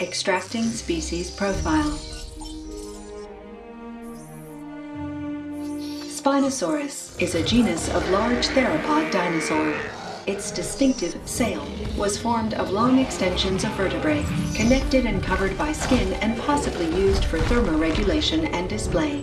Extracting species profile. Spinosaurus is a genus of large theropod dinosaur. Its distinctive sail was formed of long extensions of vertebrae, connected and covered by skin and possibly used for thermoregulation and display.